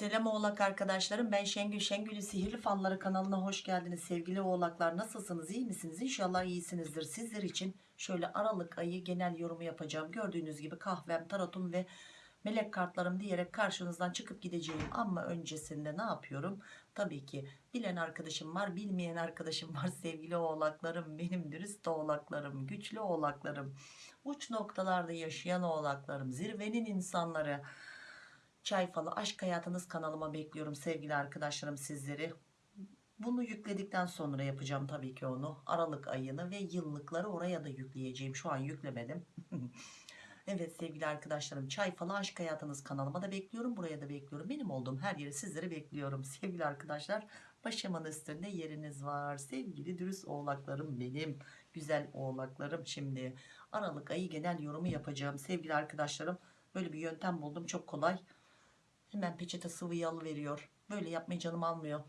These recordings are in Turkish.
Selam oğlak arkadaşlarım ben Şengül. Şengül'ün Sihirli Falları kanalına hoş geldiniz. Sevgili oğlaklar nasılsınız? İyi misiniz? İnşallah iyisinizdir. Sizler için şöyle Aralık ayı genel yorumu yapacağım. Gördüğünüz gibi kahvem tarotum ve melek kartlarım diyerek karşınızdan çıkıp gideceğim. Ama öncesinde ne yapıyorum? Tabii ki bilen arkadaşım var bilmeyen arkadaşım var. Sevgili oğlaklarım benim dürüst oğlaklarım güçlü oğlaklarım. Uç noktalarda yaşayan oğlaklarım zirvenin insanları Çay Falı Aşk Hayatınız kanalıma bekliyorum sevgili arkadaşlarım sizleri. Bunu yükledikten sonra yapacağım tabii ki onu. Aralık ayını ve yıllıkları oraya da yükleyeceğim. Şu an yüklemedim. evet sevgili arkadaşlarım Çay Falı Aşk Hayatınız kanalıma da bekliyorum. Buraya da bekliyorum. Benim olduğum her yere sizleri bekliyorum. Sevgili arkadaşlar başımın üstünde yeriniz var. Sevgili dürüst oğlaklarım benim. Güzel oğlaklarım. Şimdi Aralık ayı genel yorumu yapacağım. Sevgili arkadaşlarım böyle bir yöntem buldum. Çok kolay. Hemen peçete sıvıyı alıveriyor. Böyle yapmayı canım almıyor.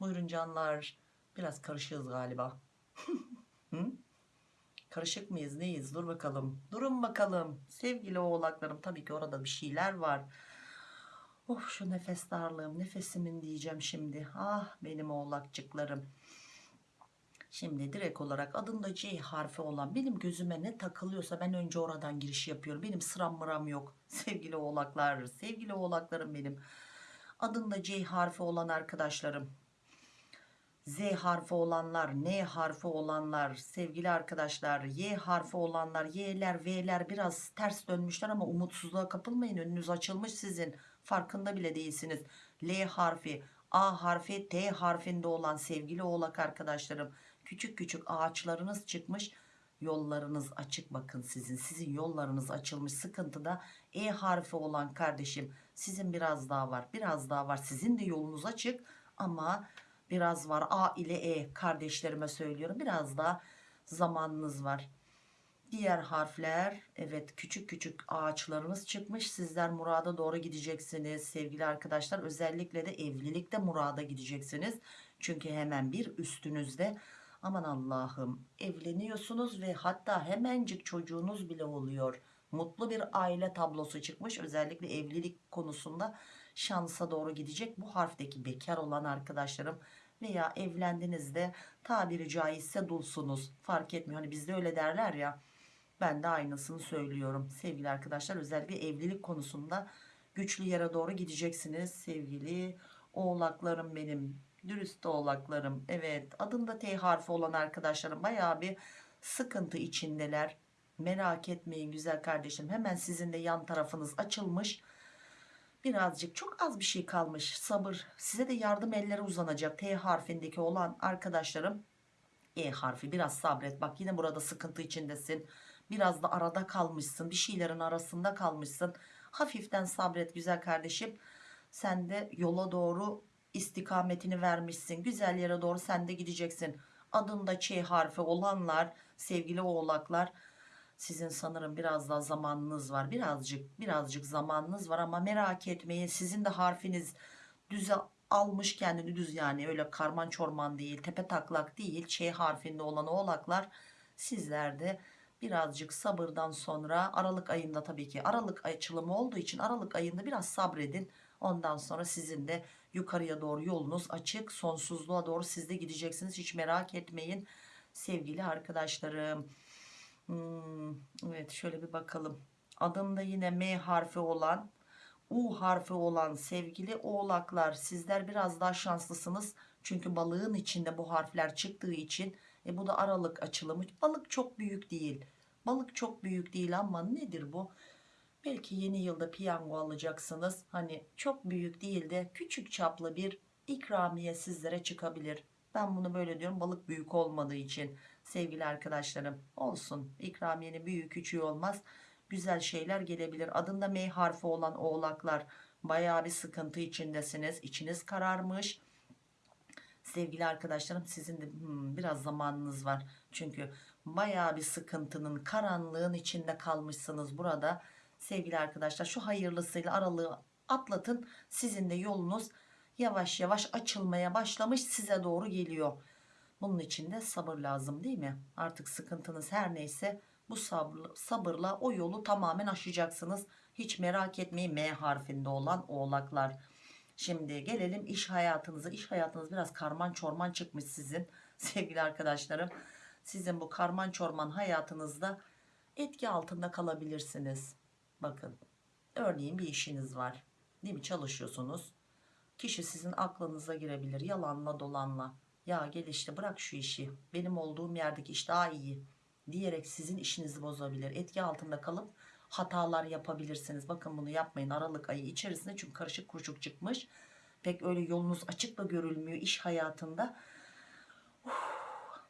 Buyurun canlar. Biraz karışığız galiba. Karışık mıyız neyiz? Dur bakalım. Durun bakalım. Sevgili oğlaklarım tabii ki orada bir şeyler var. Of şu nefes darlığım. Nefesimin diyeceğim şimdi. Ah benim oğlakçıklarım. Şimdi direkt olarak adında C harfi olan benim gözüme ne takılıyorsa ben önce oradan giriş yapıyorum. Benim sıram mıram yok. Sevgili oğlaklar, sevgili oğlaklarım benim. Adında C harfi olan arkadaşlarım. Z harfi olanlar, N harfi olanlar, sevgili arkadaşlar, Y harfi olanlar, Y'ler, V'ler biraz ters dönmüşler ama umutsuzluğa kapılmayın. Önünüz açılmış sizin. Farkında bile değilsiniz. L harfi, A harfi, T harfinde olan sevgili oğlak arkadaşlarım. Küçük küçük ağaçlarınız çıkmış. Yollarınız açık bakın sizin. Sizin yollarınız açılmış. Sıkıntıda E harfi olan kardeşim sizin biraz daha var. Biraz daha var. Sizin de yolunuz açık ama biraz var. A ile E kardeşlerime söylüyorum. Biraz daha zamanınız var. Diğer harfler evet küçük küçük ağaçlarınız çıkmış. Sizler murada doğru gideceksiniz sevgili arkadaşlar. Özellikle de evlilikte murada gideceksiniz. Çünkü hemen bir üstünüzde aman Allah'ım evleniyorsunuz ve hatta hemencik çocuğunuz bile oluyor. Mutlu bir aile tablosu çıkmış. Özellikle evlilik konusunda şansa doğru gidecek. Bu harfteki bekar olan arkadaşlarım veya evlendinizde tabiri caizse dulsunuz. Fark etmiyor. Hani bizde öyle derler ya. Ben de aynısını söylüyorum. Sevgili arkadaşlar özellikle evlilik konusunda güçlü yere doğru gideceksiniz. Sevgili oğlaklarım benim. Dürüst oğlaklarım. Evet adında T harfi olan arkadaşlarım bayağı bir sıkıntı içindeler. Merak etmeyin güzel kardeşim. Hemen sizin de yan tarafınız açılmış. Birazcık çok az bir şey kalmış. Sabır. Size de yardım elleri uzanacak. T harfindeki olan arkadaşlarım. E harfi biraz sabret. Bak yine burada sıkıntı içindesin. Biraz da arada kalmışsın. Bir şeylerin arasında kalmışsın. Hafiften sabret güzel kardeşim. Sen de yola doğru istikametini vermişsin. Güzel yere doğru sen de gideceksin. Adında Ç harfi olanlar sevgili oğlaklar sizin sanırım biraz daha zamanınız var. Birazcık birazcık zamanınız var ama merak etmeyin. Sizin de harfiniz düze almış kendini düz yani öyle karman çorman değil tepe taklak değil Ç harfinde olan oğlaklar sizlerde birazcık sabırdan sonra Aralık ayında tabii ki Aralık açılımı olduğu için Aralık ayında biraz sabredin. Ondan sonra sizin de yukarıya doğru yolunuz açık. Sonsuzluğa doğru siz de gideceksiniz. Hiç merak etmeyin. Sevgili arkadaşlarım. Hmm, evet şöyle bir bakalım. Adında yine M harfi olan U harfi olan sevgili oğlaklar sizler biraz daha şanslısınız. Çünkü balığın içinde bu harfler çıktığı için e bu da aralık açılımı. Balık çok büyük değil. Balık çok büyük değil ama nedir bu? Belki yeni yılda piyango alacaksınız. Hani çok büyük değil de küçük çaplı bir ikramiye sizlere çıkabilir. Ben bunu böyle diyorum balık büyük olmadığı için sevgili arkadaşlarım olsun ikramiyenin büyük küçüğü olmaz güzel şeyler gelebilir. Adında M harfi olan oğlaklar bayağı bir sıkıntı içindesiniz. İçiniz kararmış. Sevgili arkadaşlarım sizin de hmm, biraz zamanınız var. Çünkü bayağı bir sıkıntının karanlığın içinde kalmışsınız burada. Sevgili arkadaşlar şu hayırlısıyla aralığı atlatın. Sizin de yolunuz yavaş yavaş açılmaya başlamış size doğru geliyor. Bunun için de sabır lazım değil mi? Artık sıkıntınız her neyse bu sabırla, sabırla o yolu tamamen aşacaksınız. Hiç merak etmeyin M harfinde olan oğlaklar. Şimdi gelelim iş hayatınıza. İş hayatınız biraz karman çorman çıkmış sizin sevgili arkadaşlarım. Sizin bu karman çorman hayatınızda etki altında kalabilirsiniz. Bakın örneğin bir işiniz var. Değil mi? Çalışıyorsunuz. Kişi sizin aklınıza girebilir yalanla dolanla. Ya gel işte bırak şu işi. Benim olduğum yerdeki iş daha iyi diyerek sizin işinizi bozabilir. Etki altında kalıp hatalar yapabilirsiniz. Bakın bunu yapmayın Aralık ayı içerisinde çünkü karışık kuruşuk çıkmış. Pek öyle yolunuz açık da görülmüyor iş hayatında. Uf,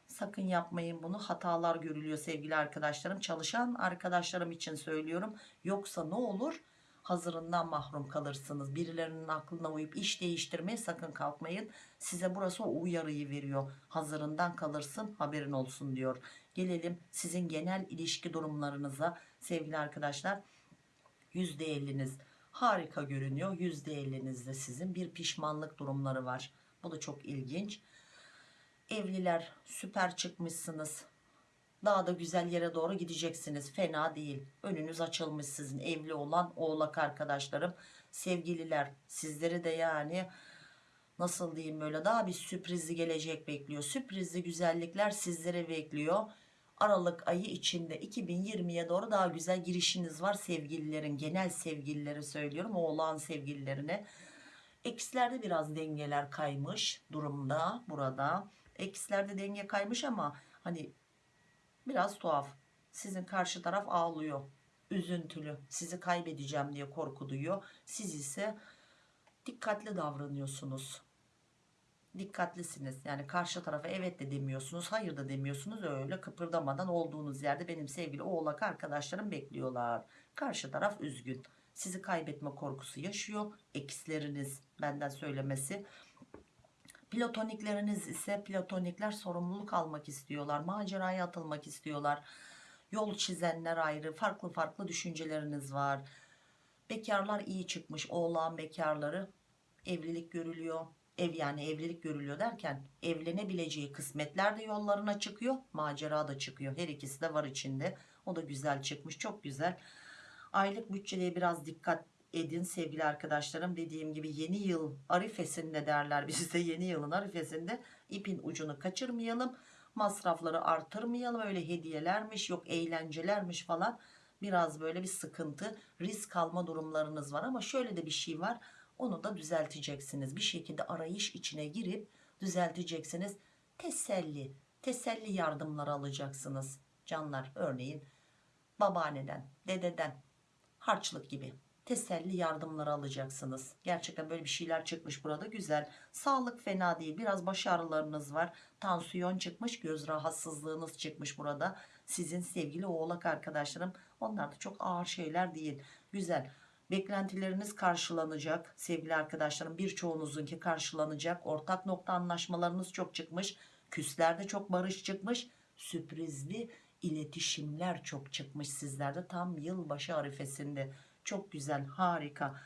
sakın yapmayın bunu. Hatalar görülüyor sevgili arkadaşlarım. Çalışan arkadaşlarım için söylüyorum. Yoksa ne olur? Hazırından mahrum kalırsınız. Birilerinin aklına uyup iş değiştirmeye sakın kalkmayın. Size burası o uyarıyı veriyor. Hazırından kalırsın haberin olsun diyor. Gelelim sizin genel ilişki durumlarınıza sevgili arkadaşlar. %50'niz harika görünüyor. %50'nizde sizin bir pişmanlık durumları var. Bu da çok ilginç. Evliler süper çıkmışsınız. Daha da güzel yere doğru gideceksiniz. Fena değil. Önünüz açılmış sizin evli olan oğlak arkadaşlarım. Sevgililer sizleri de yani nasıl diyeyim böyle daha bir sürprizli gelecek bekliyor. Sürprizli güzellikler sizlere bekliyor. Aralık ayı içinde 2020'ye doğru daha güzel girişiniz var sevgililerin genel sevgilileri söylüyorum oğlan sevgililerine. Ekslerde biraz dengeler kaymış durumda burada. Ekslerde denge kaymış ama hani biraz tuhaf. Sizin karşı taraf ağlıyor. Üzüntülü. Sizi kaybedeceğim diye korku duyuyor. Siz ise dikkatli davranıyorsunuz. Dikkatlisiniz. Yani karşı tarafa evet de demiyorsunuz, hayır da demiyorsunuz. Öyle kıpırdamadan olduğunuz yerde benim sevgili oğlak arkadaşlarım bekliyorlar. Karşı taraf üzgün. Sizi kaybetme korkusu yaşıyor. Eksleriniz benden söylemesi. Platonikleriniz ise platonikler sorumluluk almak istiyorlar. Maceraya atılmak istiyorlar. Yol çizenler ayrı. Farklı farklı düşünceleriniz var. Bekarlar iyi çıkmış. Oğlan bekarları evlilik görülüyor. Ev yani evlilik görülüyor derken evlenebileceği kısmetler de yollarına çıkıyor. Macera da çıkıyor. Her ikisi de var içinde. O da güzel çıkmış. Çok güzel. Aylık bütçeye biraz dikkat edin sevgili arkadaşlarım. Dediğim gibi yeni yıl arifesinde derler bizde yeni yılın arifesinde ipin ucunu kaçırmayalım. Masrafları artırmayalım. Öyle hediyelermiş yok eğlencelermiş falan. Biraz böyle bir sıkıntı risk alma durumlarınız var ama şöyle de bir şey var. Onu da düzelteceksiniz. Bir şekilde arayış içine girip düzelteceksiniz. Teselli, teselli yardımları alacaksınız. Canlar örneğin babaanneden, dededen, harçlık gibi teselli yardımları alacaksınız. Gerçekten böyle bir şeyler çıkmış burada güzel. Sağlık fena değil. Biraz baş ağrılarınız var. Tansiyon çıkmış, göz rahatsızlığınız çıkmış burada. Sizin sevgili oğlak arkadaşlarım onlar da çok ağır şeyler değil. Güzel. Beklentileriniz karşılanacak sevgili arkadaşlarım. Birçoğunuzunki karşılanacak. Ortak nokta anlaşmalarınız çok çıkmış. Küslerde çok barış çıkmış. Sürprizli iletişimler çok çıkmış sizlerde tam yılbaşı arifesinde. Çok güzel harika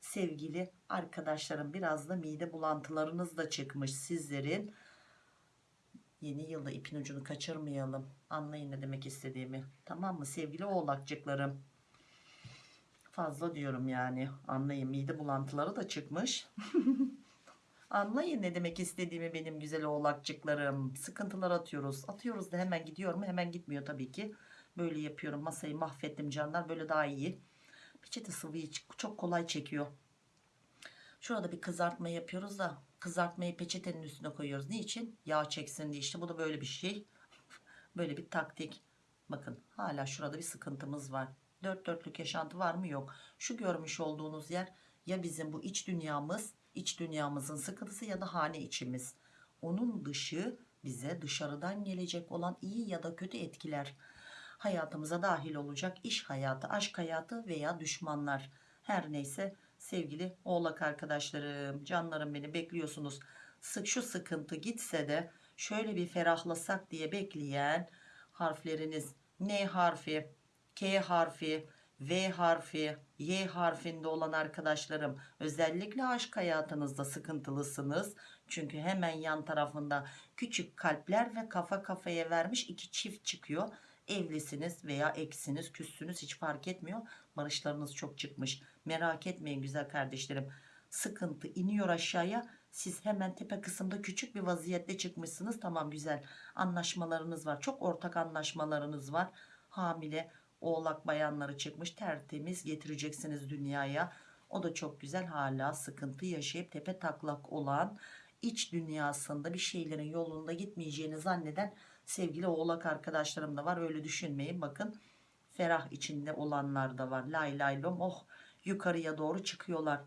sevgili arkadaşlarım biraz da mide bulantılarınız da çıkmış sizlerin. Yeni yılda ipin ucunu kaçırmayalım. Anlayın ne demek istediğimi. Tamam mı sevgili oğlakcıklarım? Fazla diyorum yani. Anlayın mide bulantıları da çıkmış. Anlayın ne demek istediğimi benim güzel oğlakcıklarım. Sıkıntılar atıyoruz. Atıyoruz da hemen gidiyor mu? Hemen gitmiyor tabii ki. Böyle yapıyorum. Masayı mahvettim canlar. Böyle daha iyi. Peçete sıvıyı çok kolay çekiyor. Şurada bir kızartma yapıyoruz da kızartmayı peçetenin üstüne koyuyoruz. Niçin? Yağ çeksin diye. İşte bu da böyle bir şey. böyle bir taktik. Bakın hala şurada bir sıkıntımız var. Dört dörtlük yaşantı var mı? Yok. Şu görmüş olduğunuz yer ya bizim bu iç dünyamız, iç dünyamızın sıkıntısı ya da hane içimiz. Onun dışı bize dışarıdan gelecek olan iyi ya da kötü etkiler hayatımıza dahil olacak iş hayatı, aşk hayatı veya düşmanlar. Her neyse sevgili oğlak arkadaşlarım, canlarım beni bekliyorsunuz. Sık şu sıkıntı gitse de şöyle bir ferahlasak diye bekleyen harfleriniz N harfi, K harfi, V harfi, Y harfinde olan arkadaşlarım özellikle aşk hayatınızda sıkıntılısınız. Çünkü hemen yan tarafında küçük kalpler ve kafa kafaya vermiş iki çift çıkıyor. Evlisiniz veya eksiniz küssünüz hiç fark etmiyor. Barışlarınız çok çıkmış. Merak etmeyin güzel kardeşlerim. Sıkıntı iniyor aşağıya. Siz hemen tepe kısımda küçük bir vaziyette çıkmışsınız. Tamam güzel anlaşmalarınız var. Çok ortak anlaşmalarınız var. Hamile oğlak bayanları çıkmış tertemiz getireceksiniz dünyaya. O da çok güzel hala sıkıntı yaşayıp tepe taklak olan iç dünyasında bir şeylerin yolunda gitmeyeceğini zanneden sevgili oğlak arkadaşlarım da var. Öyle düşünmeyin. Bakın ferah içinde olanlar da var. Lay lay lom oh yukarıya doğru çıkıyorlar.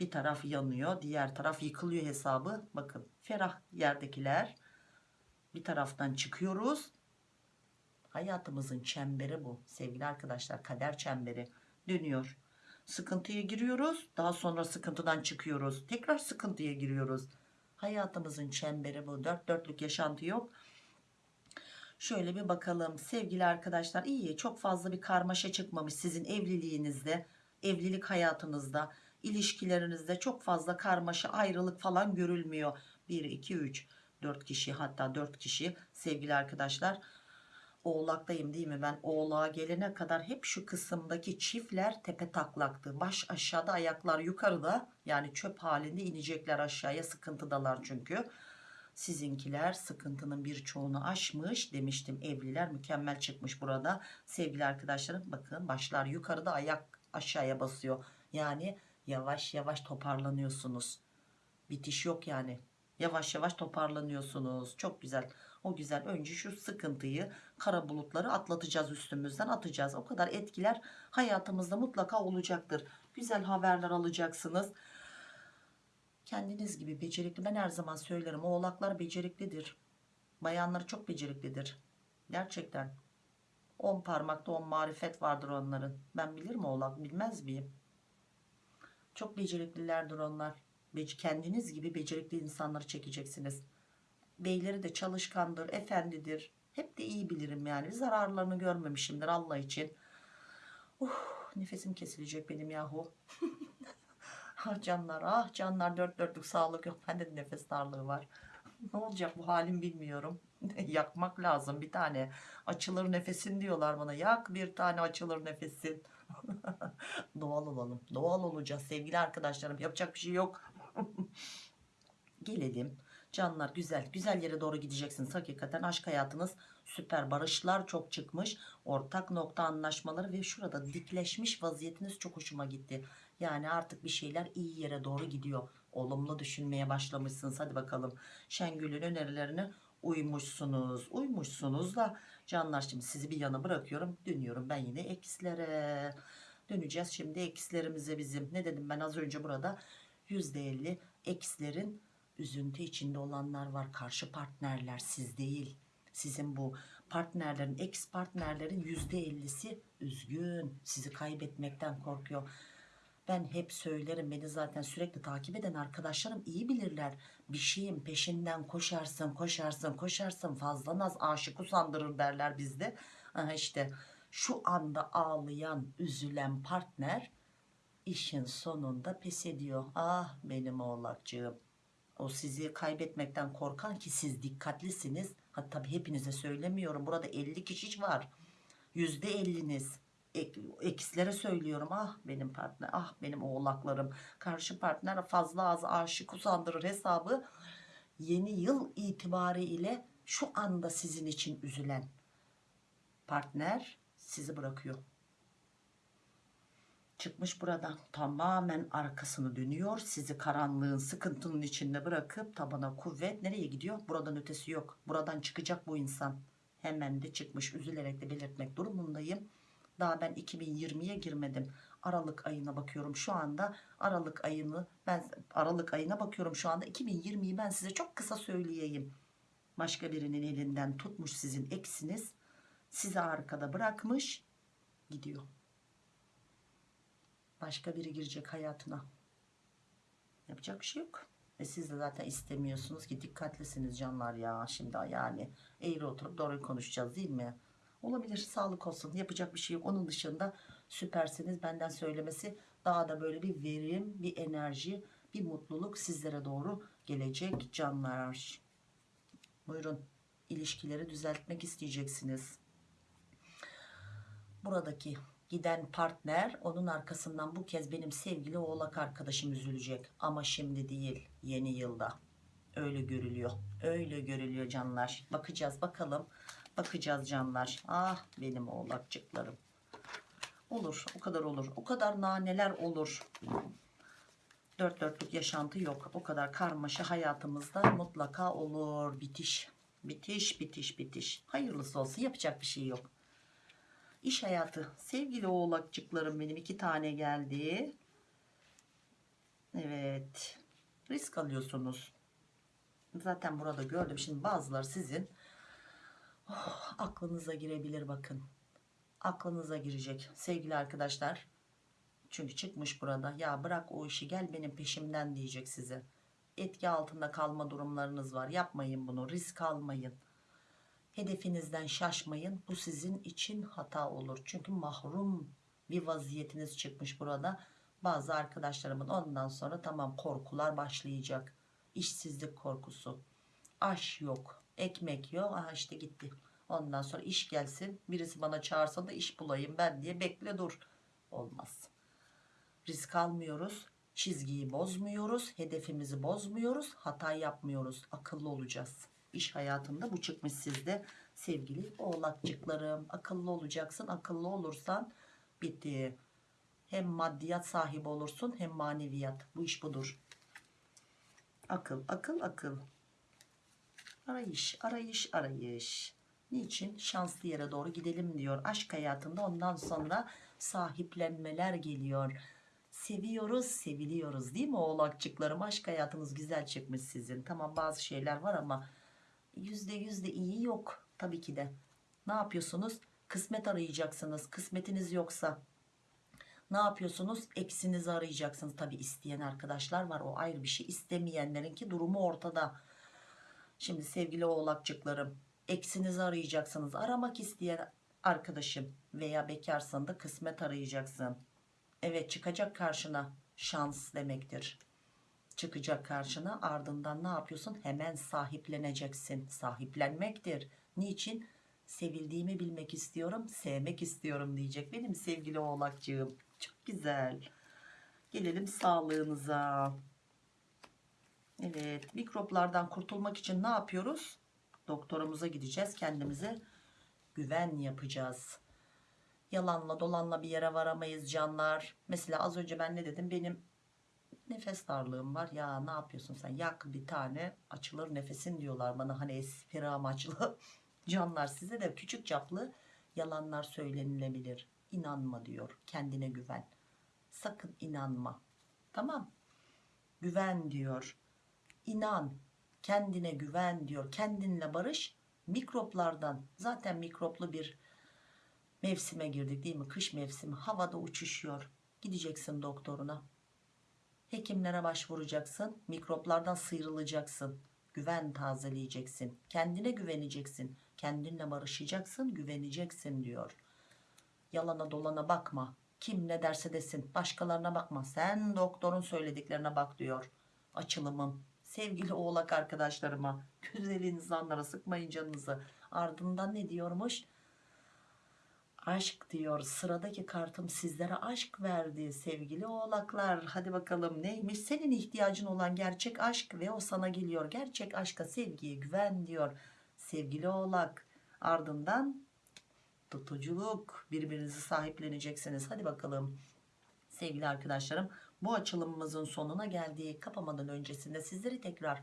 Bir taraf yanıyor diğer taraf yıkılıyor hesabı. Bakın ferah yerdekiler. Bir taraftan çıkıyoruz hayatımızın çemberi bu. Sevgili arkadaşlar kader çemberi dönüyor. Sıkıntıya giriyoruz daha sonra sıkıntıdan çıkıyoruz. Tekrar sıkıntıya giriyoruz. Hayatımızın çemberi bu. Dört dörtlük yaşantı yok. Şöyle bir bakalım. Sevgili arkadaşlar iyi çok fazla bir karmaşa çıkmamış sizin evliliğinizde evlilik hayatınızda ilişkilerinizde çok fazla karmaşa ayrılık falan görülmüyor. 1 2 3 4 kişi hatta 4 kişi sevgili arkadaşlar oğlaktayım değil mi? Ben oğlağa gelene kadar hep şu kısımdaki çiftler tepe taklaktı. Baş aşağıda ayaklar yukarıda yani çöp halinde inecekler aşağıya. Sıkıntıdalar çünkü. Sizinkiler sıkıntının birçoğunu aşmış demiştim. Evliler mükemmel çıkmış burada. Sevgili arkadaşlarım bakın başlar yukarıda ayak aşağıya basıyor. Yani yavaş yavaş toparlanıyorsunuz. Bitiş yok yani. Yavaş yavaş toparlanıyorsunuz. Çok güzel o güzel önce şu sıkıntıyı kara bulutları atlatacağız üstümüzden atacağız. O kadar etkiler hayatımızda mutlaka olacaktır. Güzel haberler alacaksınız. Kendiniz gibi becerikli ben her zaman söylerim oğlaklar beceriklidir. Bayanları çok beceriklidir. Gerçekten. 10 parmakta 10 marifet vardır onların. Ben bilirim oğlak bilmez miyim? Çok beceriklilerdir onlar. Kendiniz gibi becerikli insanları çekeceksiniz beyleri de çalışkandır efendidir. Hep de iyi bilirim yani. Zararlarını görmemişimdir Allah için. Uh, nefesim kesilecek benim yahu. Ah canlar ah canlar. Dört dörtlük sağlık yok. Bende de nefes darlığı var. Ne olacak bu halim bilmiyorum. Yakmak lazım bir tane. Açılır nefesin diyorlar bana. Yak bir tane açılır nefesin. Doğal olalım. Doğal olacağız sevgili arkadaşlarım. Yapacak bir şey yok. Gelelim canlar güzel güzel yere doğru gideceksiniz hakikaten aşk hayatınız süper. Barışlar çok çıkmış. Ortak nokta anlaşmaları ve şurada dikleşmiş vaziyetiniz çok hoşuma gitti. Yani artık bir şeyler iyi yere doğru gidiyor. Olumlu düşünmeye başlamışsınız. Hadi bakalım. Şengül'ün önerilerine uymuşsunuz. Uymuşsunuz da canlar şimdi sizi bir yana bırakıyorum. Dönüyorum ben yine ekslere döneceğiz şimdi ekslerimize bizim. Ne dedim ben az önce burada? %50 ekslerin üzüntü içinde olanlar var. Karşı partnerler siz değil. Sizin bu partnerlerin ex partnerlerin %50'si üzgün. Sizi kaybetmekten korkuyor. Ben hep söylerim beni zaten sürekli takip eden arkadaşlarım iyi bilirler. Bir şeyin peşinden koşarsın koşarsın koşarsın fazla naz aşık usandırır derler bizde. Aha işte şu anda ağlayan üzülen partner işin sonunda pes ediyor. Ah benim oğlakcığım o sizi kaybetmekten korkan ki siz dikkatlisiniz. Hatta tabii hepinize söylemiyorum. Burada 50 kişi var. %50'niz ekslere söylüyorum. Ah benim partner ah benim oğlaklarım. Karşı partner fazla az aşık usandırır hesabı. Yeni yıl itibariyle şu anda sizin için üzülen partner sizi bırakıyor çıkmış buradan. Tamamen arkasını dönüyor. Sizi karanlığın sıkıntının içinde bırakıp tabana kuvvet. Nereye gidiyor? Buradan ötesi yok. Buradan çıkacak bu insan. Hemen de çıkmış. Üzülerek de belirtmek durumundayım. Daha ben 2020'ye girmedim. Aralık ayına bakıyorum şu anda. Aralık ayını ben Aralık ayına bakıyorum şu anda. 2020'yi ben size çok kısa söyleyeyim. Başka birinin elinden tutmuş sizin eksiniz. Sizi arkada bırakmış gidiyor başka biri girecek hayatına. Yapacak bir şey yok. Ve siz de zaten istemiyorsunuz ki dikkatlisiniz canlar ya. Şimdi yani eğri oturup doğru konuşacağız değil mi? Olabilir sağlık olsun. Yapacak bir şey yok. Onun dışında süpersiniz. Benden söylemesi daha da böyle bir verim bir enerji bir mutluluk sizlere doğru gelecek canlar. Buyurun ilişkileri düzeltmek isteyeceksiniz. Buradaki Giden partner onun arkasından bu kez benim sevgili oğlak arkadaşım üzülecek. Ama şimdi değil yeni yılda. Öyle görülüyor. Öyle görülüyor canlar. Bakacağız bakalım. Bakacağız canlar. Ah benim oğlakçıklarım. Olur o kadar olur. O kadar naneler olur. Dört dörtlük yaşantı yok. O kadar karmaşa hayatımızda mutlaka olur. Bitiş. Bitiş bitiş bitiş. Hayırlısı olsun yapacak bir şey yok. İş hayatı. Sevgili oğlakçıklarım benim iki tane geldi. Evet. Risk alıyorsunuz. Zaten burada gördüm. Şimdi bazıları sizin oh, aklınıza girebilir bakın. Aklınıza girecek sevgili arkadaşlar. Çünkü çıkmış burada. Ya bırak o işi gel benim peşimden diyecek size. Etki altında kalma durumlarınız var. Yapmayın bunu. Risk almayın. Hedefinizden şaşmayın. Bu sizin için hata olur. Çünkü mahrum bir vaziyetiniz çıkmış burada. Bazı arkadaşlarımın ondan sonra tamam korkular başlayacak. İşsizlik korkusu. Aş yok. Ekmek yok. Aha işte gitti. Ondan sonra iş gelsin. Birisi bana çağırsa da iş bulayım ben diye bekle dur. Olmaz. Risk almıyoruz. Çizgiyi bozmuyoruz. Hedefimizi bozmuyoruz. Hata yapmıyoruz. Akıllı olacağız. İş hayatında bu çıkmış sizde sevgili oğlakçıklarım. Akıllı olacaksın. Akıllı olursan bitti. Hem maddiyat sahibi olursun hem maneviyat. Bu iş budur. Akıl, akıl, akıl. Arayış, arayış, arayış. Niçin? Şanslı yere doğru gidelim diyor. Aşk hayatında ondan sonra sahiplenmeler geliyor. Seviyoruz, seviliyoruz değil mi oğlakçıklarım? Aşk hayatınız güzel çıkmış sizin. Tamam bazı şeyler var ama yüzde yüzde iyi yok tabii ki de. Ne yapıyorsunuz? Kısmet arayacaksınız. Kısmetiniz yoksa ne yapıyorsunuz? Eksinizi arayacaksınız. Tabii isteyen arkadaşlar var. O ayrı bir şey. İstemeyenlerinki durumu ortada. Şimdi sevgili oğlakçıklarım eksinizi arayacaksınız. Aramak isteyen arkadaşım veya bekarsan da kısmet arayacaksın. Evet çıkacak karşına şans demektir. Çıkacak karşına ardından ne yapıyorsun? Hemen sahipleneceksin. Sahiplenmektir. Niçin? Sevildiğimi bilmek istiyorum, sevmek istiyorum diyecek benim sevgili oğlakcığım. Çok güzel. Gelelim sağlığınıza. Evet, mikroplardan kurtulmak için ne yapıyoruz? Doktorumuza gideceğiz. Kendimize güven yapacağız. Yalanla dolanla bir yere varamayız canlar. Mesela az önce ben ne dedim? Benim nefes darlığım var. Ya ne yapıyorsun sen? Yak bir tane açılır nefesin diyorlar bana. Hani espri amaçlı. Canlar size de küçük çaplı yalanlar söylenilebilir. İnanma diyor. Kendine güven. Sakın inanma. Tamam. Güven diyor. İnan. Kendine güven diyor. Kendinle barış. Mikroplardan zaten mikroplu bir mevsime girdik değil mi? Kış mevsimi. Havada uçuşuyor. Gideceksin doktoruna. Hekimlere başvuracaksın. Mikroplardan sıyrılacaksın. Güven tazeleyeceksin. Kendine güveneceksin. Kendinle barışacaksın. Güveneceksin diyor. Yalana dolana bakma. Kim ne derse desin. Başkalarına bakma. Sen doktorun söylediklerine bak diyor. Açılımım. Sevgili oğlak arkadaşlarıma. Güzel insanlara sıkmayın canınızı. Ardından ne diyormuş? Aşk diyor. Sıradaki kartım sizlere aşk verdi sevgili oğlaklar. Hadi bakalım neymiş? Senin ihtiyacın olan gerçek aşk ve o sana geliyor. Gerçek aşka, sevgiye güven diyor. Sevgili oğlak. Ardından tutuculuk. Birbirinizi sahipleneceksiniz. Hadi bakalım. Sevgili arkadaşlarım bu açılımımızın sonuna geldik. Kapamadan öncesinde sizleri tekrar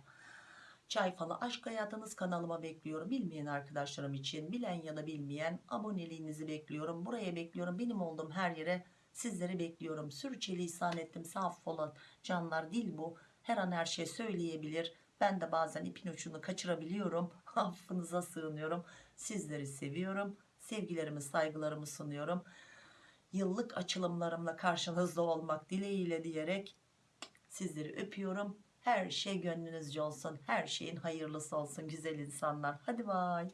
Çay falı aşk hayatınız kanalıma bekliyorum. Bilmeyen arkadaşlarım için bilen ya da bilmeyen aboneliğinizi bekliyorum. Buraya bekliyorum. Benim olduğum her yere sizleri bekliyorum. Sürçülisan ettim. Saf olan canlar dil bu. Her an her şey söyleyebilir. Ben de bazen ipin ucunu kaçırabiliyorum. Affınıza sığınıyorum. Sizleri seviyorum. Sevgilerimi saygılarımı sunuyorum. Yıllık açılımlarımla karşınızda olmak dileğiyle diyerek sizleri öpüyorum. Her şey gönlünüzce olsun. Her şeyin hayırlısı olsun güzel insanlar. Hadi bay.